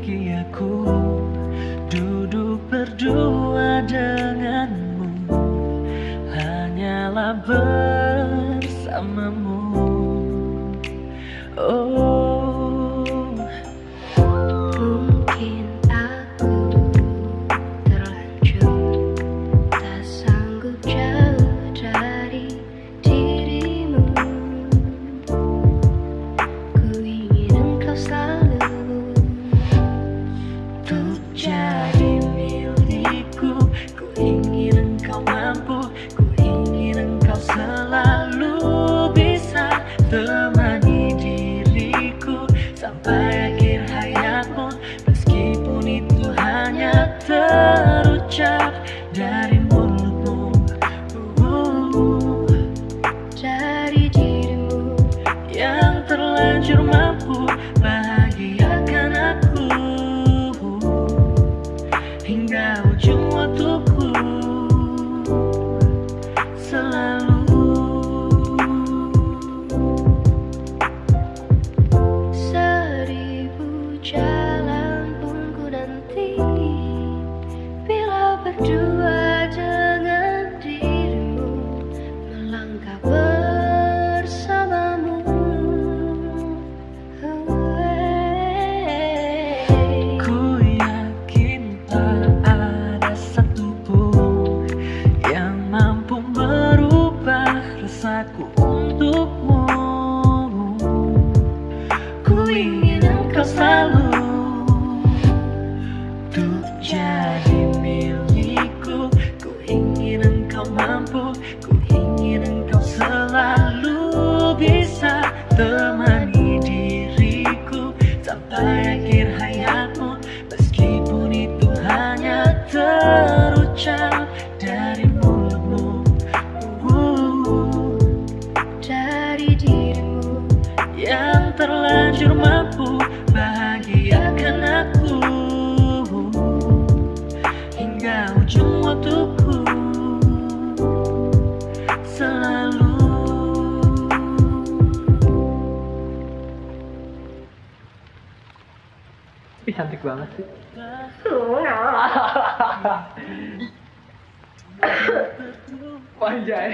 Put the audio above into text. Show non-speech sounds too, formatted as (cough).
Kiyaku Duduk berdua denganmu. Hanyalah bersamamu. Oh. Jadi milikku. Ku ingin engkau mampu Ku ingin engkau selalu bisa Temani diriku. Sampai akhir hayatmu Meskipun itu hanya terucap dari mulutmu. Uh, Dari dirimu Yang terlanjur mampu akhir hayatmu. Meskipun itu hanya terucap Ih cantik banget sih. (laughs) Panjang.